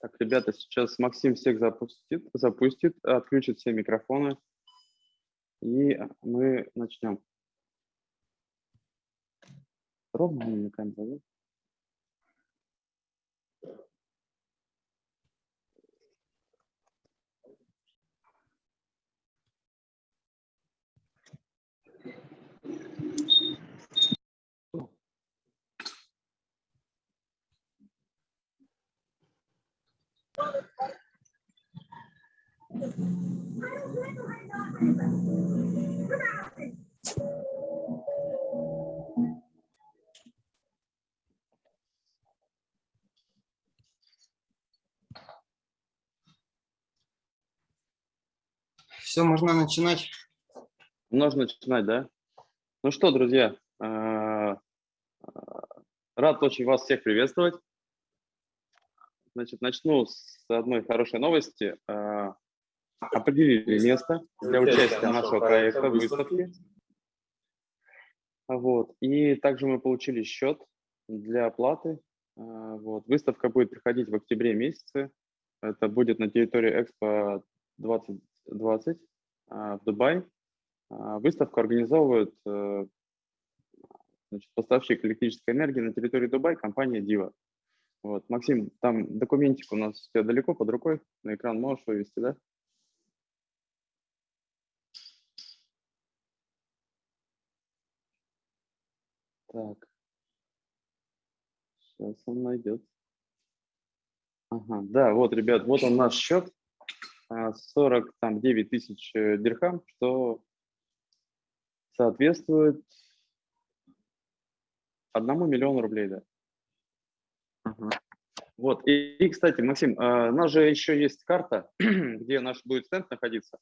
Так, ребята, сейчас Максим всех запустит, запустит, отключит все микрофоны, и мы начнем. Ровно намекаем, да? Все, можно начинать. Можно начинать, да? Ну что, друзья, э, рад очень вас всех приветствовать. Значит, начну с одной хорошей новости. Э, определили место для участия нашего проекта в выставке. Вот. И также мы получили счет для оплаты. Э, вот. Выставка будет проходить в октябре месяце. Это будет на территории Экспо 20 20 а, в Дубае. А, выставку организовывает э, значит, поставщик электрической энергии на территории Дубая, компания Дива. Вот. Максим, там документик у нас все далеко под рукой, на экран можешь вывести, да? Так. Сейчас он найдет. Ага, да, вот, ребят, вот он наш счет. 49 тысяч э, дирхам, что соответствует одному миллиону рублей, да. Ага. Вот, и, и, кстати, Максим, а, у нас же еще есть карта, где наш будет стенд находиться.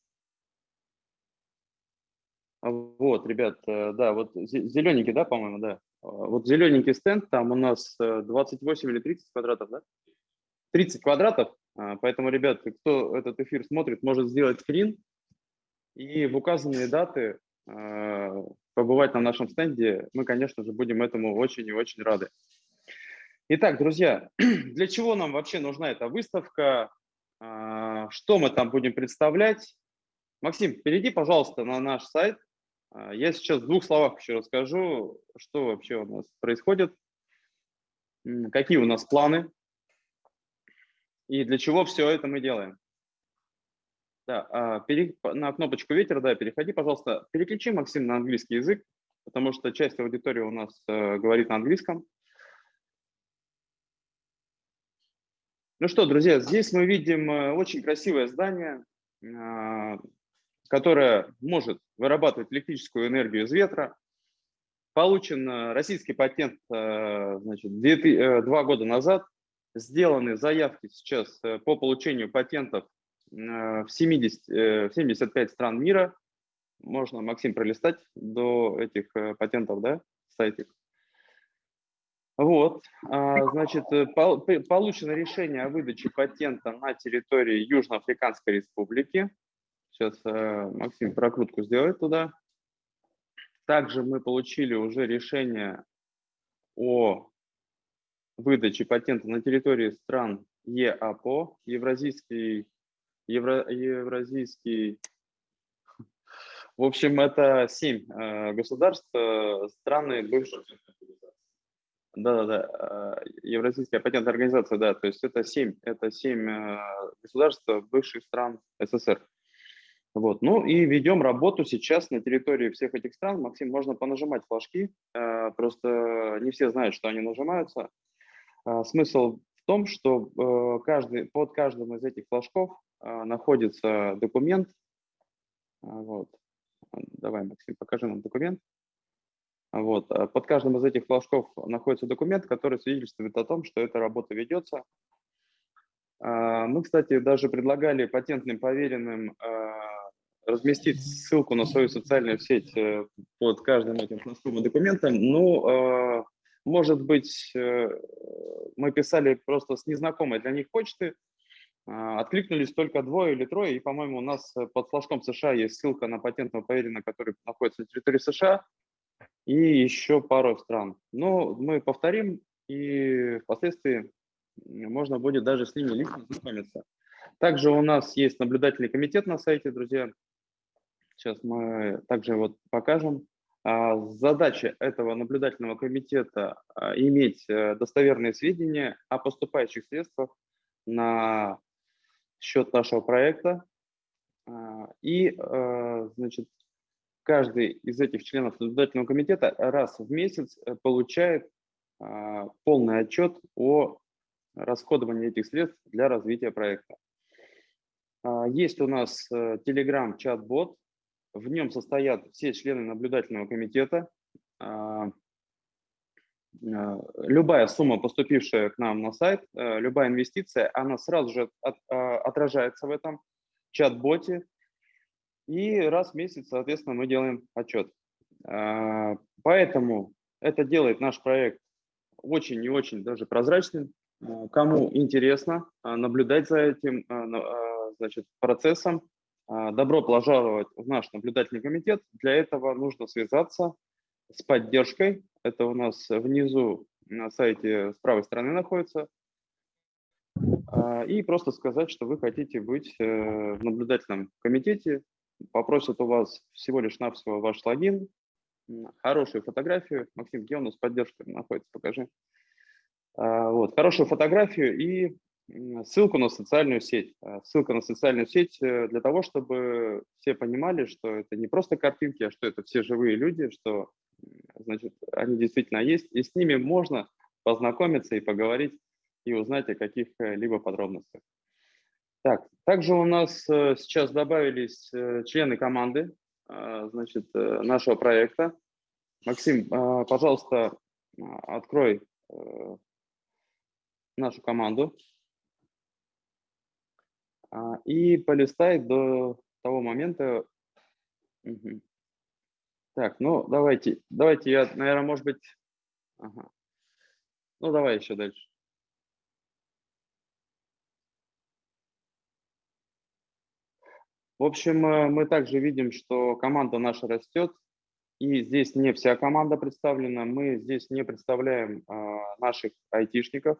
Вот, ребят, э, да, вот зелененький, да, по-моему, да. А, вот зелененький стенд, там у нас 28 э, или 30 квадратов, да? 30 квадратов, а, поэтому, ребят, кто этот эфир смотрит, может сделать скрин и в указанные даты а, побывать на нашем стенде. Мы, конечно же, будем этому очень и очень рады. Итак, друзья, для чего нам вообще нужна эта выставка? А, что мы там будем представлять? Максим, перейди, пожалуйста, на наш сайт. Я сейчас в двух словах еще расскажу, что вообще у нас происходит, какие у нас планы и для чего все это мы делаем. Да, а, на кнопочку «Ветер», да, переходи, пожалуйста. Переключи, Максим, на английский язык, потому что часть аудитории у нас э, говорит на английском. Ну что, друзья, здесь мы видим э, очень красивое здание, э, которое может вырабатывать электрическую энергию из ветра. Получен э, российский патент значит, два года назад сделаны заявки сейчас по получению патентов в, 70, в 75 стран мира. Можно, Максим, пролистать до этих патентов, да, сайтик. Вот, а, значит, получено решение о выдаче патента на территории Южноафриканской Республики. Сейчас Максим прокрутку сделает туда. Также мы получили уже решение о выдачи патента на территории стран ЕАПО, Евразийский, Евро, Евразийский в общем, это семь э, государств, э, страны бывших... Да-да-да, э, Евразийская патентная организация, да, то есть это семь, это семь э, государств бывших стран СССР. Вот. Ну и ведем работу сейчас на территории всех этих стран. Максим, можно понажимать флажки, э, просто не все знают, что они нажимаются. А, смысл в том, что э, каждый, под каждым из этих флажков а, находится документ. А, вот. Давай, Максим, покажи нам документ. Вот. Под каждым из этих флажков находится документ, который свидетельствует о том, что эта работа ведется. Мы, кстати, даже предлагали патентным поверенным разместить ссылку на свою социальную сеть э, под каждым этим флажком и документом, но может быть, э, мы писали просто с незнакомой для них почты, Откликнулись только двое или трое, и, по-моему, у нас под флажком США есть ссылка на патентного поверенного, который находится на территории США, и еще пару стран. Но мы повторим, и впоследствии можно будет даже с ними лично знакомиться. Также у нас есть наблюдательный комитет на сайте, друзья. Сейчас мы также вот покажем. А, задача этого наблюдательного комитета а, иметь э, достоверные сведения о поступающих средствах на счет нашего проекта. А, и, э, значит, каждый из этих членов наблюдательного комитета раз в месяц э, получает полный отчет о расходовании этих средств для развития проекта. Есть у нас Telegram-чат-бот, в нем состоят все члены наблюдательного комитета. А, а, любая сумма, поступившая к нам на сайт, э, любая инвестиция, она сразу же от, а, отражается в этом чат-боте. И раз в месяц, соответственно, мы делаем отчет. Поэтому это делает наш проект очень и очень даже прозрачным. Кому интересно наблюдать за этим значит, процессом, а, добро пожаловать в наш наблюдательный комитет. Для этого нужно связаться с поддержкой. Это у нас внизу на сайте с правой стороны находится. А, и просто сказать, что вы хотите быть э, в наблюдательном комитете. Попросят у вас всего лишь навсего ваш логин, хорошую фотографию. Максим, где у нас поддержка находится? Покажи. А, вот, хорошую фотографию и ссылку на социальную сеть. А, ссылка на социальную сеть э, для того, чтобы все понимали, что это не просто картинки, а что это все живые люди, что значит, они действительно есть, и с ними можно познакомиться и поговорить и узнать о каких-либо подробностях. Так, также у нас э, сейчас добавились э, члены команды а, значит, нашего проекта. Максим, а, пожалуйста, открой нашу команду. А, и полистай до того момента. Угу. Так, ну давайте, давайте я, наверное, может быть, ага. ну давай еще дальше. В общем, э, мы также видим, что команда наша растет, и здесь не вся команда представлена. Мы здесь не представляем а, наших айтишников,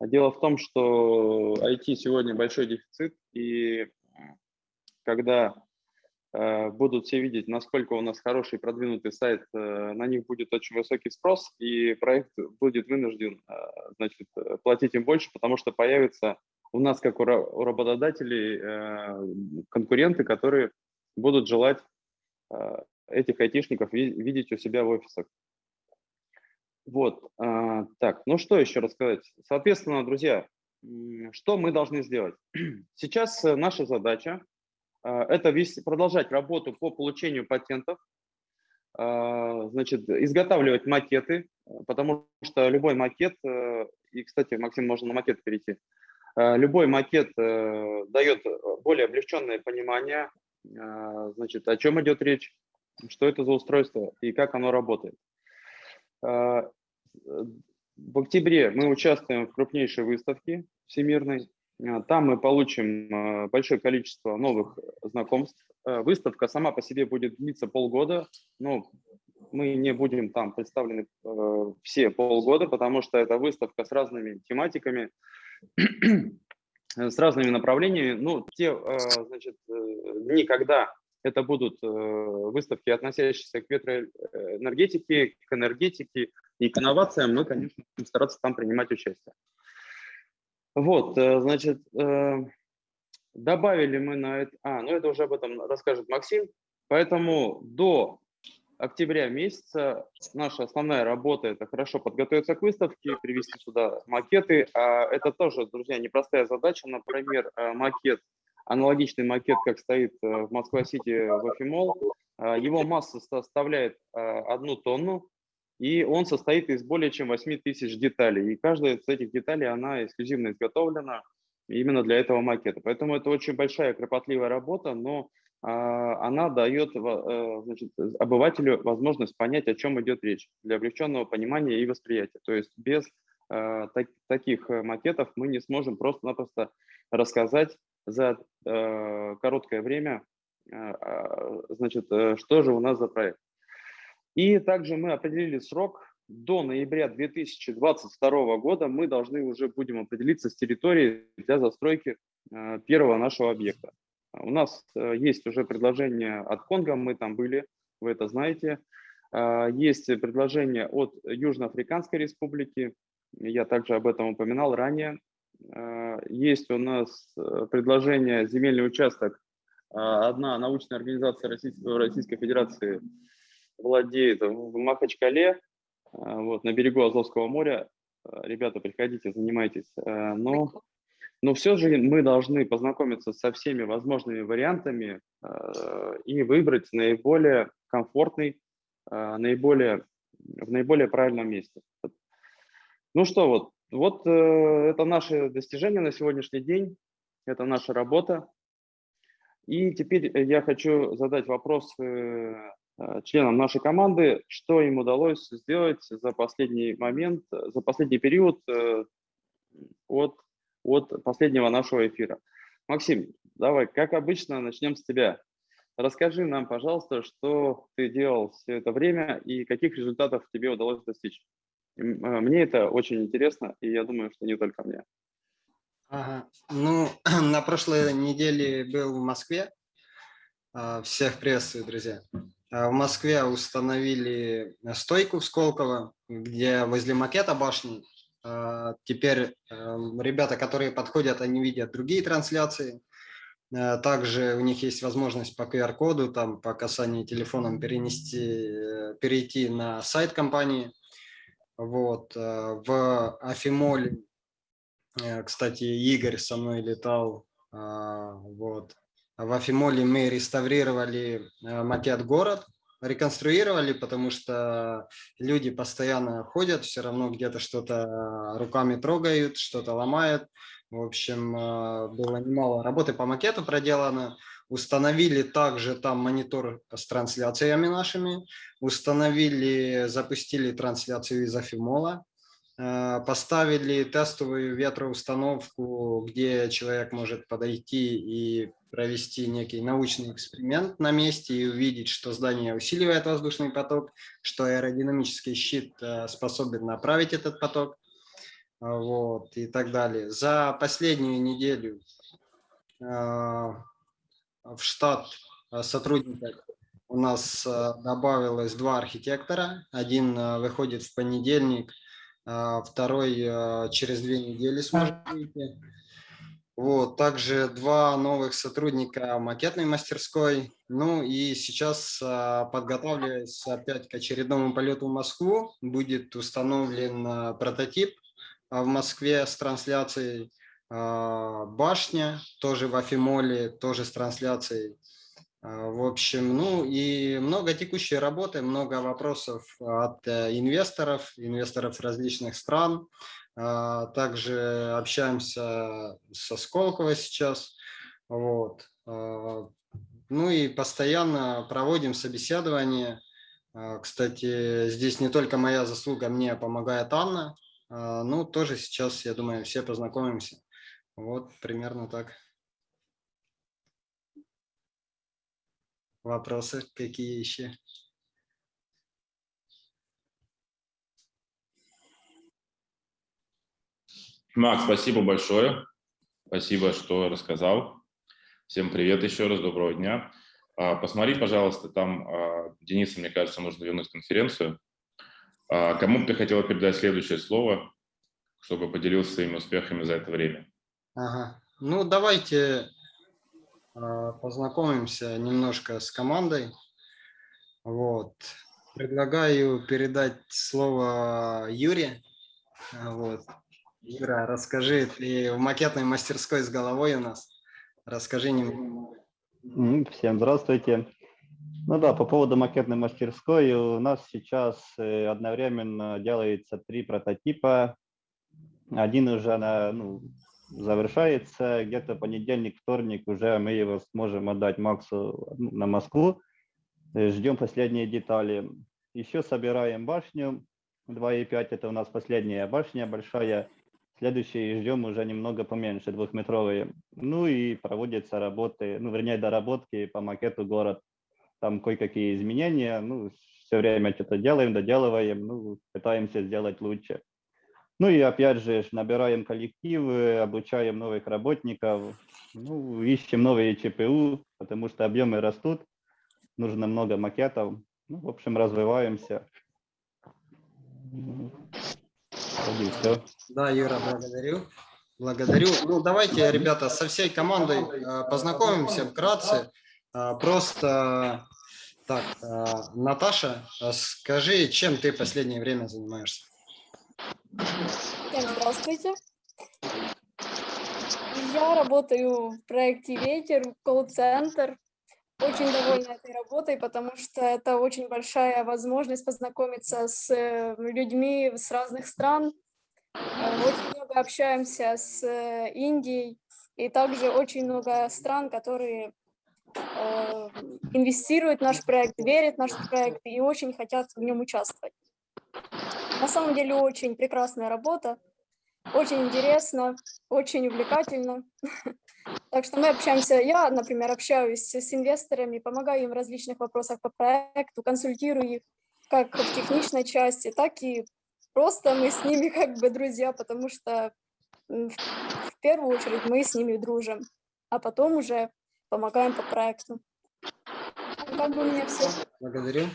Дело в том, что IT сегодня большой дефицит, и когда э, будут все видеть, насколько у нас хороший продвинутый сайт, э, на них будет очень высокий спрос, и проект будет вынужден э, значит, платить им больше, потому что появятся у нас, как у, работодателей, э, конкуренты, которые будут желать э, этих айтишников видеть у себя в офисах. Вот, а, так, ну что еще рассказать? Соответственно, друзья, что мы должны сделать? Сейчас э, наша задача это продолжать работу по получению патентов, значит, изготавливать макеты, потому что любой макет, э, и, кстати, Максим, можно на макет перейти, любой макет э, дает более облегченное понимание, значит, о чем идет речь, что это за устройство и как оно работает. В октябре мы участвуем в крупнейшей выставке всемирной. Там мы получим большое количество новых знакомств. Выставка сама по себе будет длиться полгода, но мы не будем там представлены все полгода, потому что это выставка с разными тематиками, с разными направлениями. Ну, те значит, э, дни, когда это будут э, выставки, относящиеся к ветроэнергетике, к энергетике и к инновациям. Мы, конечно, будем стараться там принимать участие. Вот, э, значит, э, добавили мы на это... А, ну это уже об этом расскажет Максим. Поэтому до октября месяца наша основная работа – это хорошо подготовиться к выставке, привести сюда макеты. А это тоже, друзья, непростая задача. Например, макет аналогичный макет, как стоит э, в Москва-Сити в Афимол. А, его масса составляет а, одну тонну, и он состоит из более чем 8 тысяч деталей. И каждая из этих деталей, она эксклюзивно изготовлена именно для этого макета. Поэтому это очень большая, кропотливая работа, но она дает э, значит, обывателю возможность понять, о чем идет речь, для облегченного понимания и восприятия. То есть без э, так, таких макетов мы не сможем просто-напросто рассказать за э, короткое время, э, а, значит, что же у нас за проект. И также мы определили срок до ноября 2022 года мы должны уже будем определиться с территорией для застройки э, первого нашего объекта. У нас э, есть уже предложение от Конго, мы там были, вы это знаете. Э, есть предложение от Южноафриканской республики, я также об этом упоминал ранее. Есть у нас предложение земельный участок. Одна научная организация Российской, Российской Федерации владеет в Махачкале, а, вот, на берегу Азовского моря. А, ребята, приходите, занимайтесь. А, но, но все же мы должны познакомиться со всеми возможными вариантами и выбрать наиболее комфортный, наиболее, в наиболее правильном месте. Ну что, вот, вот э, это наше достижение на сегодняшний день, это наша работа. И теперь я хочу задать вопрос Э, членам нашей команды, что им удалось сделать за последний момент, за последний период э, от, от последнего нашего эфира. Максим, давай, как обычно, начнем с тебя. Расскажи нам, пожалуйста, что ты делал все это время и каких результатов тебе удалось достичь. Э, мне это очень интересно, и я думаю, что не только мне. Ага. Ну, на прошлой неделе был в Москве. Всех приветствую, друзья. Э, в Москве установили стойку в Сколково, где возле макета башни. Э, теперь эм, ребята, которые подходят, они видят другие трансляции. Э, также у них есть возможность по QR-коду, там по касанию телефоном перенести, перейти на сайт компании. Вот. В Афимоле, кстати, Игорь со мной летал. Вот. В Афимоле мы реставрировали э, макет город, реконструировали, потому что люди постоянно ходят, все равно где-то что-то руками трогают, что-то ломают. В общем, э, было немало работы по макету проделано. Установили также там монитор с трансляциями нашими. Установили, запустили трансляцию из Афимола. Э, поставили тестовую ветроустановку, где человек может подойти и провести некий научный эксперимент на месте и увидеть, что здание усиливает воздушный поток, что аэродинамический щит э, способен направить этот поток вот, и так далее. За последнюю неделю э, в штат сотрудников у нас добавилось два архитектора. Один выходит в понедельник, второй через две недели сможет выйти. Вот, также два новых сотрудника макетной мастерской. Ну и сейчас, а, подготавливаясь опять к очередному полету в Москву, будет установлен а, прототип а, в Москве с трансляцией башня, тоже в Афимоле, тоже с трансляцией. В общем, ну и много текущей работы, много вопросов от э, инвесторов, инвесторов различных стран. А, также общаемся со Сколково сейчас. Вот. А, ну и постоянно проводим собеседование. А, кстати, здесь не только моя заслуга, мне помогает Анна. Ну, тоже сейчас, я думаю, все познакомимся. Вот, примерно так. Вопросы какие еще? Макс, спасибо большое. Спасибо, что рассказал. Всем привет еще раз, доброго дня. А, посмотри, пожалуйста, там а, Денису, мне кажется, нужно вернуть конференцию. А, кому бы ты хотела передать следующее слово, чтобы поделился своими успехами за это время? Ага. Ну, давайте познакомимся немножко с командой. Вот. Предлагаю передать слово Юре. Вот. Ира, расскажи, ты в макетной мастерской с головой у нас. Расскажи немного. Всем здравствуйте. Ну да, по поводу макетной мастерской, у нас сейчас э, одновременно делается три прототипа. Один уже на, ну, завершается, где-то понедельник, вторник уже мы его сможем отдать Максу на Москву. Э, ждем последние детали. Еще собираем башню, 2,5 это у нас последняя башня большая. Следующий ждем уже немного поменьше, двухметровые. Ну и проводятся работы, ну вернее доработки по макету город. Там кое-какие изменения, ну все время что-то делаем, доделываем, ну пытаемся сделать лучше. Ну и опять же набираем коллективы, обучаем новых работников, ну, ищем новые ЧПУ, потому что объемы растут, нужно много макетов. Ну, в общем, развиваемся. Все. Да, Юра, благодарю. Благодарю. Ну, давайте, ребята, со всей командой э, познакомимся вкратце. Э, просто так, э, Наташа, скажи, чем ты последнее время занимаешься? Всем здравствуйте. Я работаю в проекте «Ветер», колл-центр. Очень довольна этой работой, потому что это очень большая возможность познакомиться с э, людьми с разных стран. Э, очень много общаемся с э, Индией, и также очень много стран, которые инвестируют в наш проект, верят в наш проект и очень хотят в нем участвовать. На самом деле очень прекрасная работа, очень интересно, очень увлекательно. Так что мы общаемся, я, например, общаюсь с инвесторами, помогаю им в различных вопросах по проекту, консультирую их как в техничной части, так и просто мы с ними как бы друзья, потому что в первую очередь мы с ними дружим, а потом уже помогаем по проекту. Как бы у меня все. Благодарю.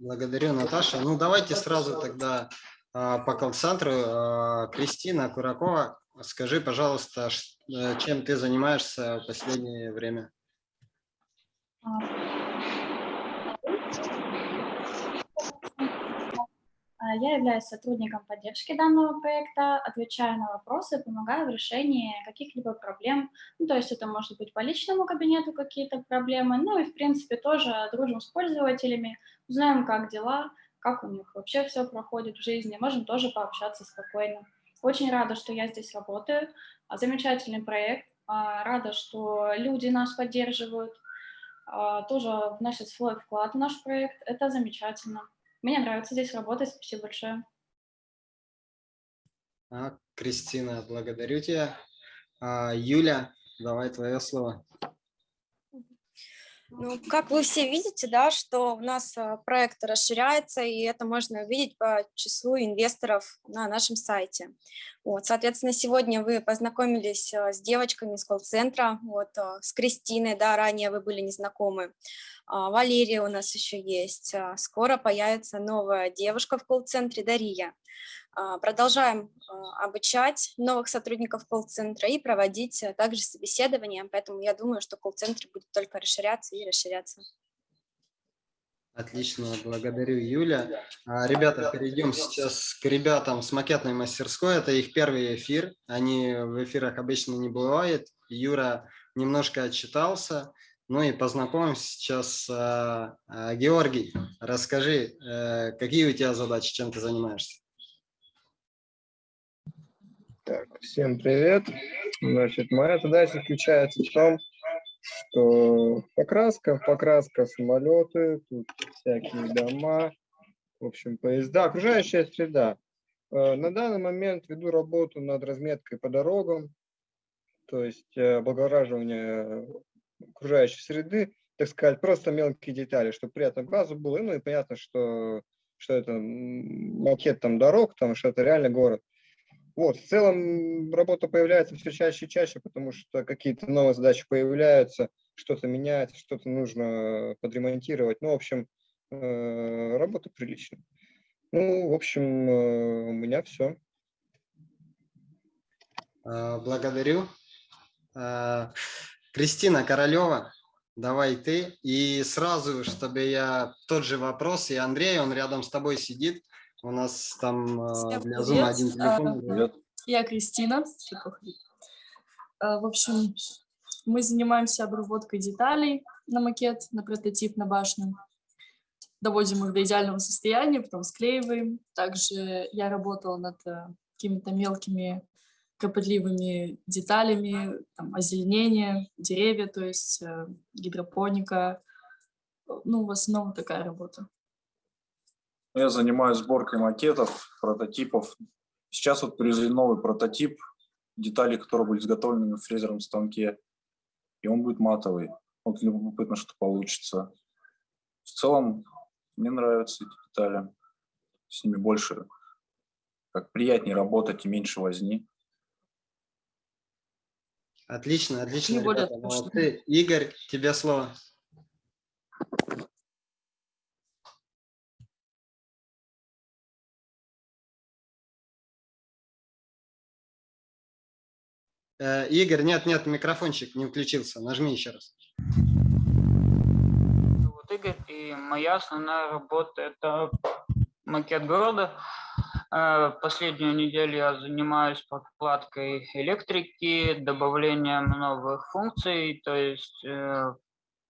Благодарю, Наташа. Ну, давайте сразу тогда а, по колл-центру. А, Кристина Куракова, скажи, пожалуйста, э, чем ты занимаешься в последнее время? Я являюсь сотрудником поддержки данного проекта, отвечаю на вопросы, помогаю в решении каких-либо проблем. Ну, то есть это может быть по личному кабинету какие-то проблемы, ну и в принципе тоже дружим с пользователями, узнаем, как дела, как у них вообще все проходит в жизни, можем тоже пообщаться спокойно. Очень рада, что я здесь работаю, а, замечательный проект, а, рада, что люди нас поддерживают, а, тоже вносят свой вклад в наш проект, это замечательно. Мне нравится здесь работать, спасибо большое. А, Кристина, благодарю тебя. А, Юля, давай твое слово. Ну, как вы все видите, да, что у нас а, проект расширяется, и это можно увидеть по числу инвесторов на нашем сайте. Вот, соответственно, сегодня вы познакомились а, с девочками из колл-центра, вот, а, с Кристиной, да, ранее вы были незнакомы. Валерия у нас еще есть. Скоро появится новая девушка в колл-центре, Дария. А, продолжаем а, обучать новых сотрудников колл-центра и проводить э, также собеседования, поэтому я думаю, что колл-центр будет только расширяться и расширяться. Отлично, благодарю, Юля. А, ребята, перейдем сейчас к ребятам с макетной мастерской. Это их первый эфир. Они в эфирах обычно не бывают. Юра немножко отчитался. Ну и познакомимся сейчас Георгий. Расскажи, э, какие у тебя задачи, чем ты занимаешься? Так, всем привет. Значит, моя задача заключается в том, что покраска, покраска самолеты, тут всякие дома, в общем, поезда, окружающая среда. Э, на данный момент веду работу над разметкой по дорогам, то есть э, облагораживание окружающей среды, так сказать, просто мелкие детали, чтобы приятно глазу было, ну и понятно, что, что это макет там дорог, там, что это реально город. Вот, в целом работа появляется все чаще и чаще, потому что какие-то новые задачи появляются, что-то меняется, что-то нужно подремонтировать. Ну, в общем, э, работа приличная. Ну, в общем, э, у меня все. А, благодарю. Кристина Королева, давай ты. И сразу, чтобы я тот же вопрос, и Андрей, он рядом с тобой сидит. У нас там Всем для Zoom один телефон. А, я Кристина. А, в общем, мы занимаемся обработкой деталей на макет, на прототип, на башню. Доводим их до идеального состояния, потом склеиваем. Также я работала над э, какими-то мелкими кропотливыми деталями, там, озеленение, деревья, то есть э, гидропоника. Ну, в основном такая работа. Я занимаюсь сборкой макетов, прототипов. Сейчас вот привезли новый прототип, детали, которые были изготовлены в фрезерном станке. И он будет матовый. Вот любопытно, что получится. В целом, мне нравятся эти детали. С ними больше, как приятнее работать и меньше возни. Отлично, отлично, ребята, молодцы. Игорь, тебе слово. Игорь, нет, нет, микрофончик не включился. Нажми еще раз. зовут Игорь, и моя основная работа – это макет города. Э, Последнюю неделю я занимаюсь прокладкой электрики, добавлением новых функций, то есть э,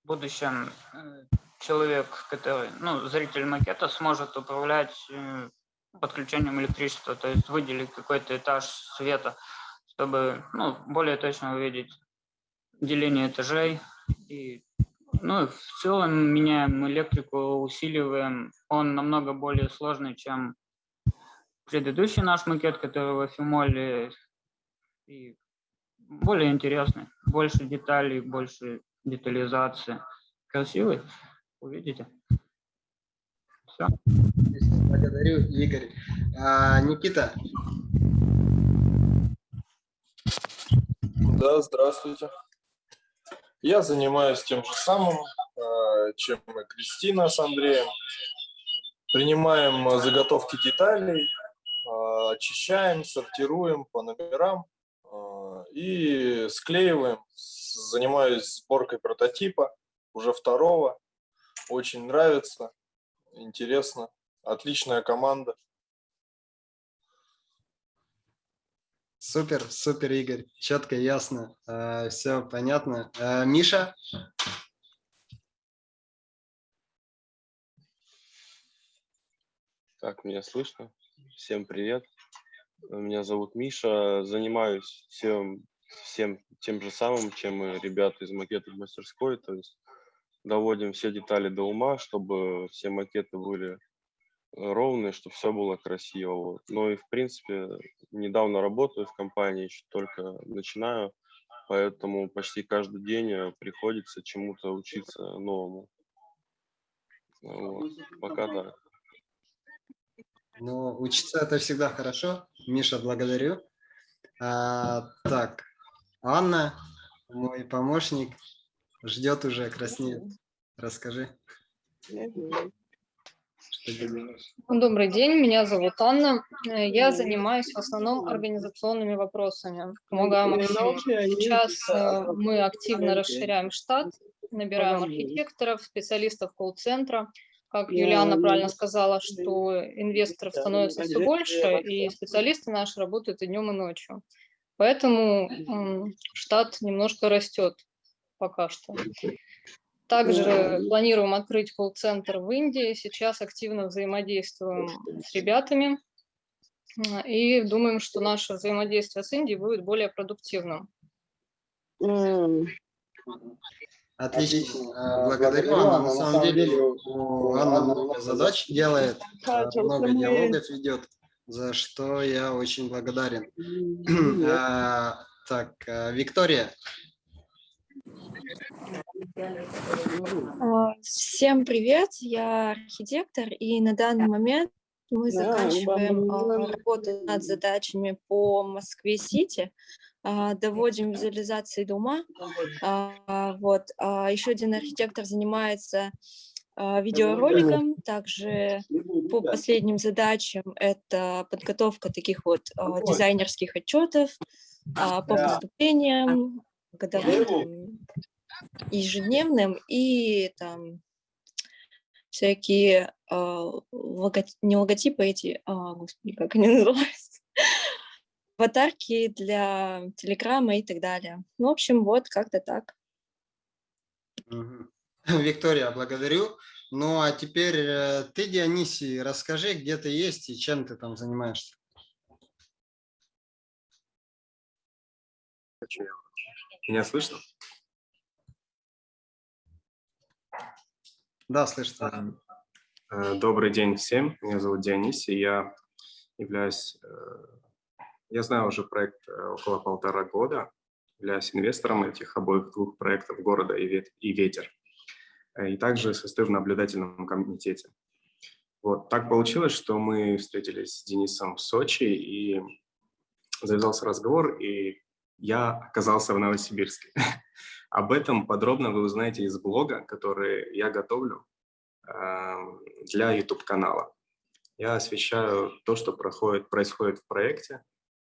в будущем э, человек, который, ну, зритель макета сможет управлять э, подключением электричества, то есть выделить какой-то этаж света, чтобы ну, более точно увидеть деление этажей и ну, в целом меняем электрику, усиливаем. Он намного более сложный, чем предыдущий наш макет, который в Афимоле. И более интересный. Больше деталей, больше детализации. Красивый. Увидите. Все. Благодарю, Игорь. А, Никита, Да, здравствуйте. Я занимаюсь тем же самым, э, чем и Кристина с Андреем. Принимаем э, заготовки деталей, э, очищаем, сортируем по номерам и склеиваем. Занимаюсь сборкой прототипа, уже второго. Очень нравится, интересно. Отличная команда. Супер, супер, Игорь. Четко, ясно. все понятно. А, Миша, Так, меня слышно? Всем привет. Меня зовут Миша. Занимаюсь всем, всем тем же самым, чем и ребята из макетов мастерской. То есть доводим все детали до ума, чтобы все макеты были ровные, чтобы все было красиво. Вот. Ну и, в принципе, недавно работаю в компании, еще только начинаю, поэтому почти каждый день э, приходится чему-то учиться новому. Вот. Пока так. ну, учиться это всегда хорошо. Миша, благодарю. А, так, Анна, мой помощник, ждет уже, краснеет. Расскажи. Добрый день, меня зовут Анна. Э, Я занимаюсь в основном организационными вопросами. Помогаю Максиму. Сейчас э, мы активно расширяем штат, набираем архитекторов, специалистов колл-центра. Как Юлиана правильно сказала, что инвесторов становится все больше, и специалисты наши работают и днем, и ночью. Поэтому штат немножко растет пока что. Также планируем открыть колл-центр в Индии. Сейчас активно взаимодействуем с ребятами и думаем, что наше взаимодействие с Индией будет более продуктивным. Отлично. А, Благодарю, Анна. На самом деле у Анны много задач делает, а, много диалогов ведет, за что я очень благодарен. А, Так, а, Виктория, Всем привет, я архитектор, и на данный момент мы заканчиваем а, работу над задачами по Москве-Сити, а, доводим визуализации до ума. А, Вот. Еще один архитектор занимается видеороликом, также по последним задачам это подготовка таких вот дизайнерских отчетов по поступлениям, годовым, ежедневным и там всякие а, лого- не логотипы эти, а, господи, как они называются, аватарки для Телеграма и так далее. Ну, в общем, вот как-то так. Виктория, благодарю. Ну а теперь э, ты, Дионисий, расскажи, где ты есть и чем ты там занимаешься. Меня слышно? Да, слышно. Э, добрый день всем. Меня зовут Дионис, и я являюсь... э, Я знаю уже проект э, около полтора года, являюсь инвестором этих обоих двух проектов «Города» и «Вет- и «Ветер». И также состою в наблюдательном комитете. Вот, так получилось, что мы встретились с Денисом в Сочи, и завязался разговор, и я оказался в Новосибирске. Об этом подробно вы узнаете из блога, который я готовлю э, для YouTube-канала. Я освещаю то, что проходит, происходит в проекте,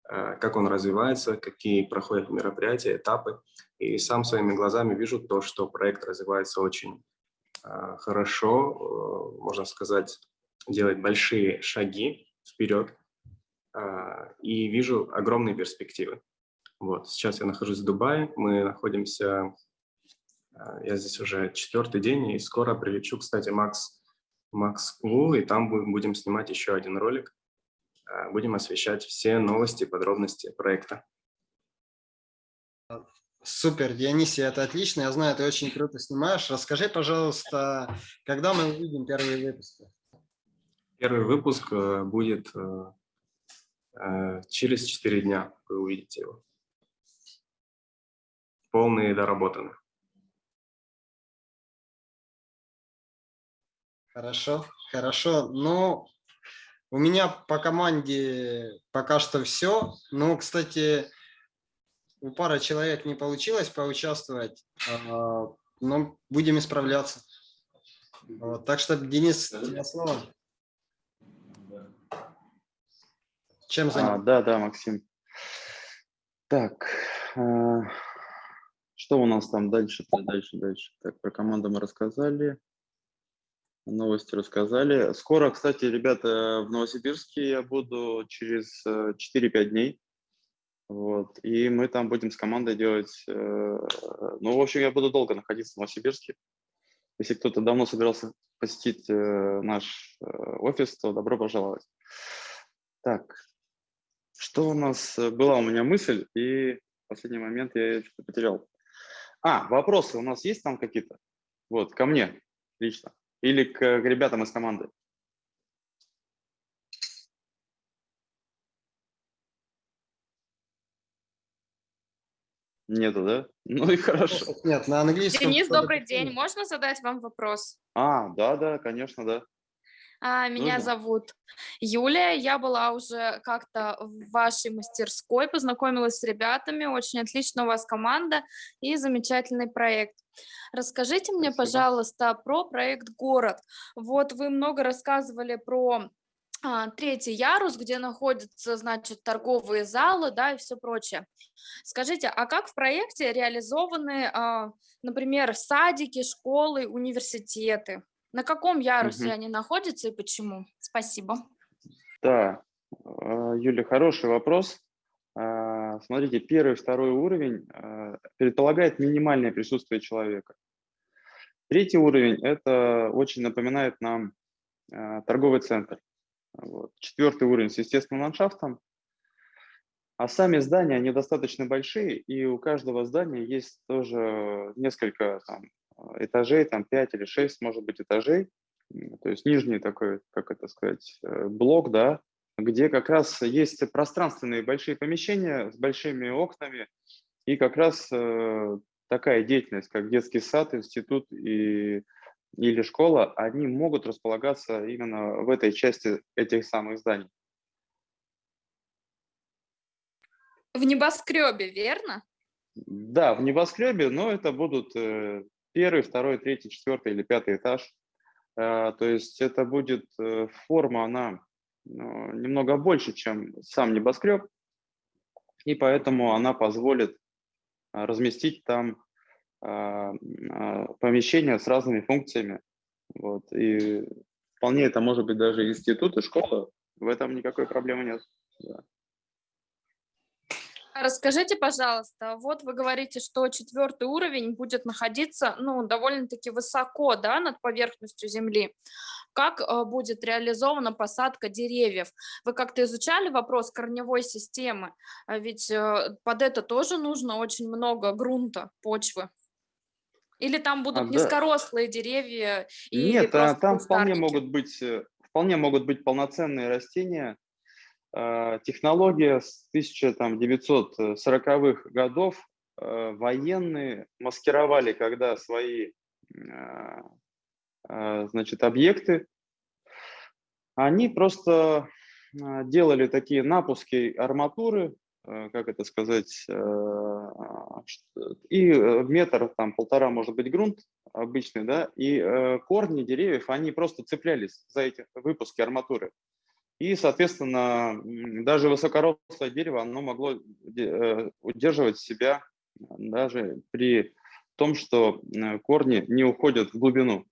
э, как он развивается, какие проходят мероприятия, этапы. И сам своими глазами вижу то, что проект развивается очень э, хорошо, э, можно сказать, делает большие шаги вперед. И вижу огромные перспективы. Вот, сейчас я нахожусь в Дубае, мы находимся, э, я здесь уже четвертый день, и скоро прилечу, кстати, Макс, в Москву, и там бу- будем снимать еще один ролик, Э, будем освещать все новости, подробности проекта. Супер, Дионисий, это отлично. Я знаю, ты очень круто снимаешь. Расскажи, пожалуйста, когда мы увидим первые выпуски? Первый выпуск э, будет э, э, через 4 дня, вы увидите его. Полный и доработанный. Хорошо, хорошо. Ну, у меня по команде пока что все. Ну, кстати, у пары человек не получилось поучаствовать, а, но будем исправляться. Вот, так что, Денис, тебе слово. Чем А, занят? да, да, Максим. Так, а, что у нас там дальше, дальше, дальше? Так, про команду мы рассказали, новости рассказали. Скоро, кстати, ребята, в Новосибирске я буду через э, 4-5 дней. Вот, и мы там будем с командой делать, э, ну, в общем, я буду долго находиться в Новосибирске. Если кто-то давно собирался посетить э, наш э, офис, то добро пожаловать. Так, что у нас э, была у меня мысль, и в последний момент я ее потерял. А, вопросы у нас есть там какие-то? Вот, ко мне лично. Или к, к ребятам из команды? Нету, да? Ну и хорошо. Нет, на английском. Денис, добрый день. Можно задать вам вопрос? А, да, да, конечно, да. А, Меня Нужно? зовут Юлия. Я была уже как-то в вашей мастерской, познакомилась с ребятами. Очень отлично у вас команда и замечательный проект. Расскажите мне, пожалуйста, про проект «Город». Вот вы много рассказывали про а, третий ярус, где находятся, значит, торговые залы, да, и все прочее. Скажите, а как в проекте реализованы, а, например, садики, школы, университеты? На каком ярусе Мгм. они находятся и почему? Спасибо. Да, а, Юля, хороший вопрос. А, Смотрите, первый, второй уровень а, предполагает минимальное присутствие человека. Третий уровень – это очень напоминает нам торговый центр. Вот. Четвертый уровень с естественным ландшафтом. А сами здания, они достаточно большие, и у каждого здания есть тоже несколько там, этажей, там 5 или 6, может быть, этажей. То есть нижний такой, как это сказать, э, блок, да, где как раз есть пространственные большие помещения с большими окнами, и как раз э, такая деятельность, как детский сад, институт и, или школа, они могут располагаться именно в этой части этих самых зданий. В небоскребе, верно? Да, в небоскребе, но это будут э, первый, второй, третий, четвертый или пятый этаж. Э, То есть это будет э, форма, она ну, немного больше, чем сам небоскреб, и поэтому она позволит а, разместить там помещения с разными функциями. Вот. И вполне это может быть даже институт и школа. В этом никакой проблемы нет. Да. Расскажите, пожалуйста, вот вы говорите, что четвертый уровень будет находиться, ну, довольно-таки высоко, да, над поверхностью земли. Как э, будет реализована посадка деревьев? Вы как-то изучали вопрос корневой системы? А Ведь э, под это тоже нужно очень много грунта, почвы. Или там будут А, да. низкорослые деревья? Или Нет, а, там вполне могут быть, э, вполне могут быть полноценные растения. А, Технология с 1940-х годов э, военные маскировали, когда свои а, значит, объекты, они просто делали такие напуски арматуры, э, как это сказать, э, и э, метр, там полтора, может быть, грунт обычный, да, и э, корни деревьев, они просто цеплялись за эти выпуски арматуры. И, соответственно, даже высокорослое дерево, оно могло э, удерживать себя даже при том, что э, корни не уходят в глубину.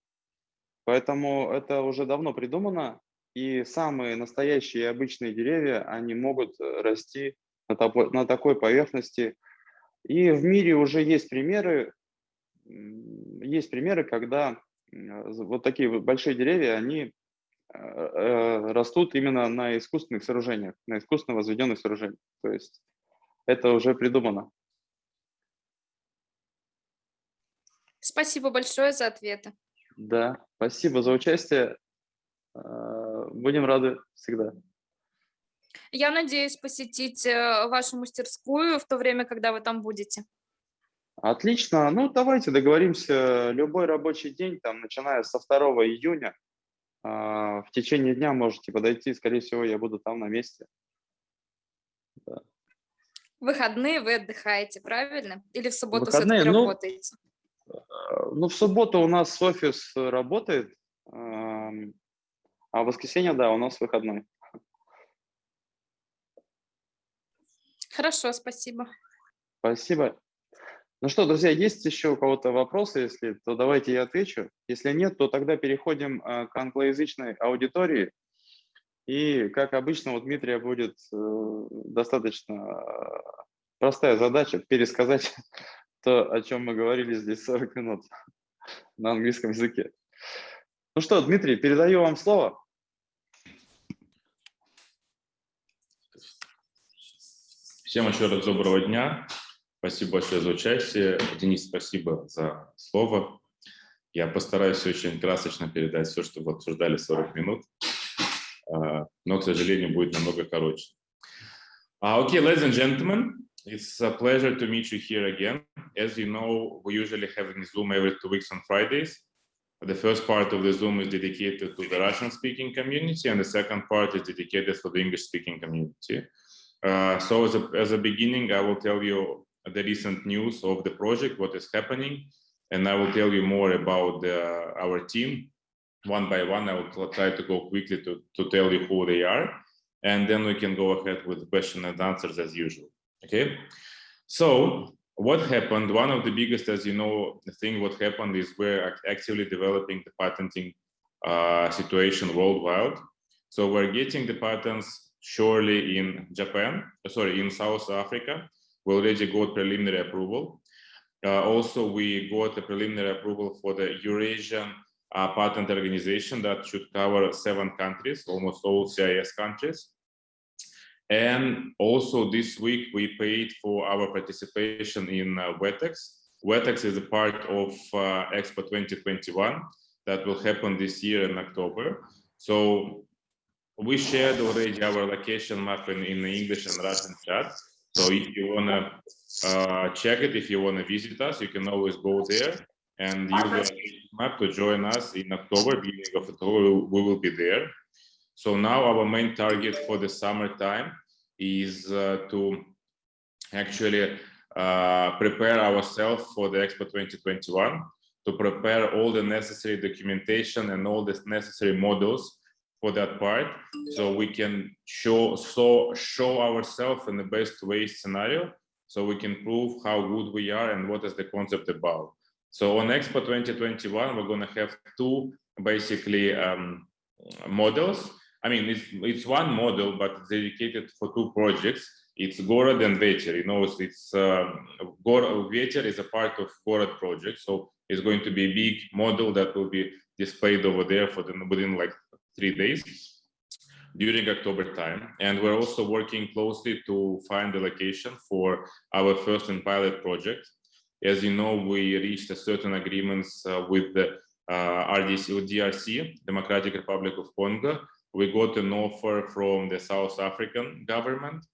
Поэтому это уже давно придумано, и самые настоящие обычные деревья, они могут э, расти на, такой поверхности. И в мире уже есть примеры, есть примеры, когда вот такие большие деревья, они растут именно на искусственных сооружениях, на искусственно возведенных сооружениях. То есть это уже придумано. Спасибо большое за ответы. Да, спасибо за участие. Э, Будем рады всегда. Я надеюсь посетить э, вашу мастерскую в то время, когда вы там будете. Отлично. Ну, давайте договоримся. Любой рабочий день, там, начиная со 2 июня, в течение дня можете подойти. Скорее всего, я буду там на месте. Да. В выходные вы отдыхаете, правильно? Или в субботу все-таки ну, работаете? Э, Ну, в субботу у нас офис работает, ам, а в воскресенье, да, у нас выходной. Хорошо, спасибо. Спасибо. Ну что, друзья, есть еще у кого-то вопросы? Если, то давайте я отвечу. Если нет, то тогда переходим э, к англоязычной аудитории. И, как обычно, у Дмитрия будет э, достаточно э, простая задача пересказать то, о чем мы говорили здесь 40 минут на английском языке. Ну что, Дмитрий, передаю вам слово. Всем еще раз доброго дня. Спасибо большое за участие. Денис, спасибо за слово. Я постараюсь очень красочно передать все, что вы обсуждали 40 минут, А, но, к сожалению, будет намного короче. Uh, okay, ladies and gentlemen, it's a pleasure to meet you here again. As you know, we usually have a Zoom every two weeks on Fridays. The first part of the Zoom is dedicated to the Russian-speaking community, and the second part is dedicated for the English-speaking community. Uh, so as a, as a beginning, I will tell you the recent news of the project, what is happening, and I will tell you more about the, our team. One by one, I will try to go quickly to, to tell you who they are, and then we can go ahead with question and answers as usual, okay? So what happened, one of the biggest, as you know, the thing what happened is we're actively developing the patenting uh, situation worldwide. So we're getting the patents surely in Japan, sorry, in South Africa. We already got preliminary approval. Uh, also, we got a preliminary approval for the Eurasian uh, Patent Organization that should cover seven countries, almost all CIS countries. And also this week, we paid for our participation in uh, WETEX. WETEX is a part of uh, Expo 2021 that will happen this year in October. So we shared already our location map in, in the English and Russian chat. So if you wanna uh, check it, if you wanna visit us, you can always go there and use the map to join us in October, beginning of October, we will be there. So now our main target for the summertime is uh, to actually uh, prepare ourselves for the Expo 2021, to prepare all the necessary documentation and all the necessary models for that part, so we can show so show ourselves in the best way scenario, so we can prove how good we are and what is the concept about. So on Expo 2021, we're going to have two basically um, models. I mean, it's, it's one model, but it's dedicated for two projects. It's Gorod and Vecher. You know, it's, it's um, Vecher is a part of Gorod project. So it's going to be a big model that will be displayed over there for the, within like three days during October time. And we're also working closely to find the location for our first and pilot project. As you know, we reached certain agreements uh, with the uh, RDC, with DRC, Democratic Republic of Congo. We got an offer from the South African government.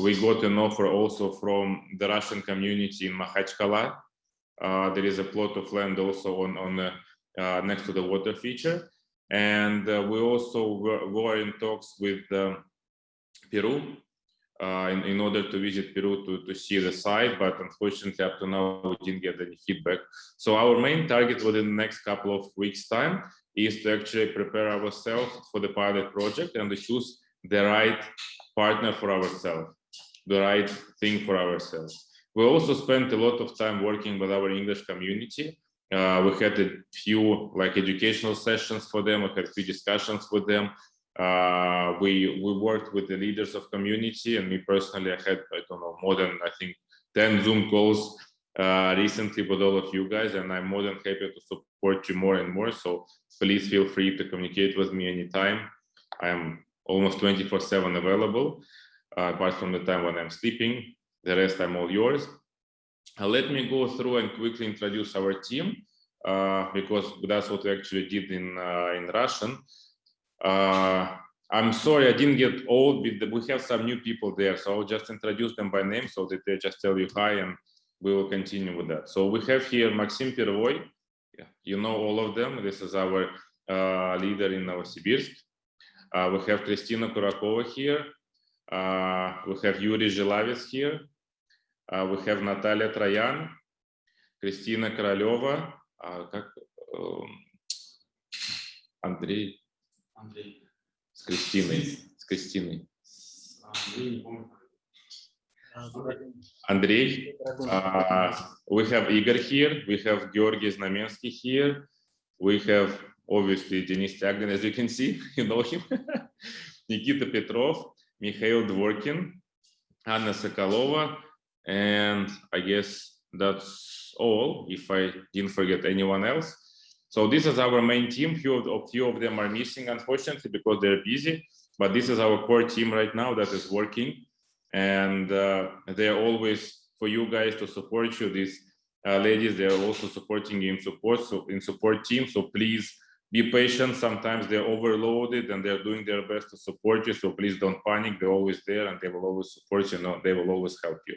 We got an offer also from the Russian community in Makhachkala. Uh, there is a plot of land also on, on uh, next to the water feature. And uh, we also were, were, in talks with um, Peru uh, in, in order to visit Peru to, to see the site, but unfortunately up to now we didn't get any feedback. So our main target within the next couple of weeks time is to actually prepare ourselves for the pilot project and to choose the right partner for ourselves, the right thing for ourselves. We also spent a lot of time working with our English community. Uh, we had a few like educational sessions for them. We had few discussions with them. Uh, we we worked with the leaders of community, and me personally, I had I don't know more than I think ten Zoom calls uh, recently with all of you guys, and I'm more than happy to support you more and more. So please feel free to communicate with me anytime. I'm almost 24/7 available, uh, apart from the time when I'm sleeping. The rest, I'm all yours. Uh, let me go through and quickly introduce our team uh, because that's what we actually did in uh, in Russian. I'm sorry, I didn't get all, but we have some new people there, so I'll just introduce them by name so that they just tell you hi and we will continue with that. So we have here Maxim Pervoy, yeah, you know all of them. This is our uh, leader in Novosibirsk. Uh, we have Kristina Kurakova here. Uh, we have Yuri Zhilavets here. Uh, we have Natalia Troyan, Kristina Koroleva, как, Андрей, Андрей. С Кристиной. С Кристиной. Андрей. Uh, we have Igor here. We have Georgi Znamensky here. We have obviously Denis Tagin, as you can see, you know him. Nikita Petrov, Mikhail Dvorkin, Anna Sokolova, and I guess that's all, if I didn't forget anyone else. So this is our main team. Few of, few of them are missing, unfortunately, because they're busy. But this is our core team right now that is working, and uh, they're always for you guys to support you. These uh, ladies, they're also supporting in support, so in support team. So please be patient. Sometimes they're overloaded and they're doing their best to support you. So please don't panic. They're always there and they will always support you. No, they will always help you.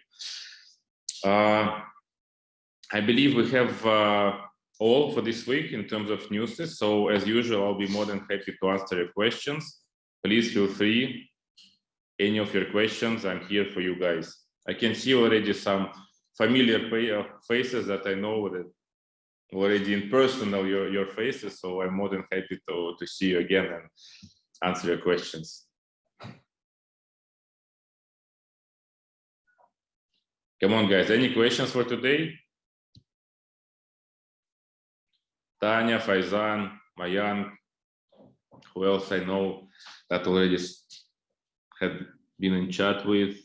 Uh, I believe we have uh, all for this week in terms of news. So as usual, I'll be more than happy to answer your questions. Please feel free. Any of your questions, I'm here for you guys. I can see already some familiar uh, faces that I know that already in person know your, your faces. So I'm more than happy to, to see you again and answer your questions. Come on, guys. Any questions for today? Tanya, Faizan, Mayan, who else I know that already had been in chat with.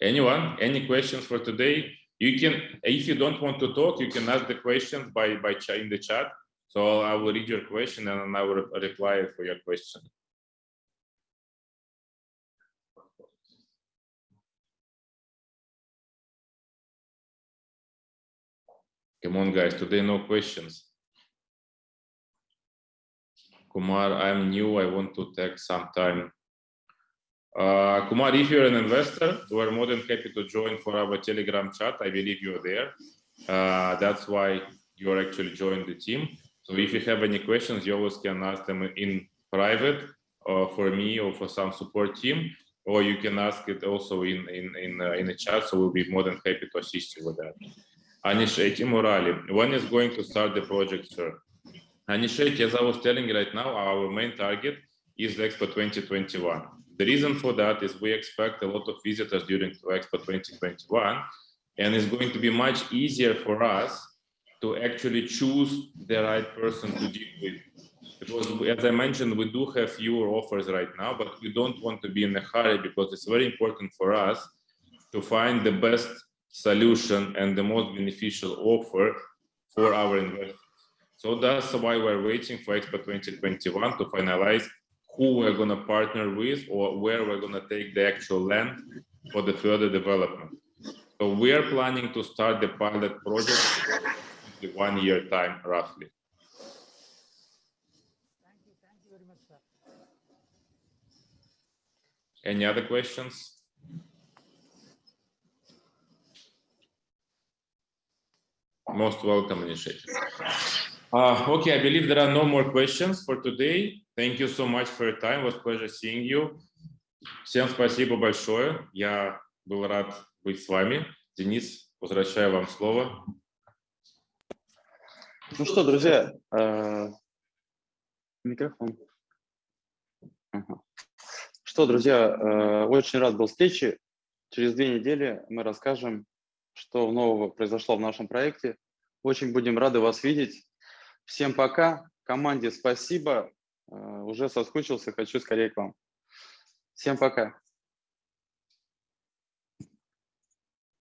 Anyone? Any questions for today? You can, if you don't want to talk, you can ask the questions by by in the chat. So I will read your question and I will reply for your question. Come on, guys, today no questions. Kumar, I'm new, I want to take some time. Uh, Kumar, if you're an investor, we're more than happy to join for our Telegram chat. I believe you're there. Uh, that's why you're actually joining the team. So if you have any questions, you always can ask them in private uh, for me or for some support team, or you can ask it also in in in, uh, in the chat. So we'll be more than happy to assist you with that. Anisheti Murali, when is going to start the project, sir? Anisheti, as I was telling you right now, our main target is Expo 2021. The reason for that is we expect a lot of visitors during Expo 2021, and it's going to be much easier for us to actually choose the right person to deal with. Because as I mentioned, we do have fewer offers right now, but we don't want to be in a hurry because it's very important for us to find the best solution and the most beneficial offer for our investors. So that's why we're waiting for Expo 2021 to finalize who we're going to partner with or where we're going to take the actual land for the further development. So we are planning to start the pilot project in one year time roughly. Thank you, thank you very much, sir. Any other questions? Most welcome initiative. Uh, okay, I believe there are no more questions for today. Thank you so much for your time. It was pleasure seeing you. Всем спасибо большое. Я был рад быть с вами. Денис, возвращаю вам слово. Ну что, друзья, э, микрофон. Ага. Что, друзья, э, очень рад был встрече. Через две недели мы расскажем, что нового произошло в нашем проекте. Очень будем рады вас видеть. Всем пока. Команде спасибо. Э, уже соскучился, хочу скорее к вам. Всем пока.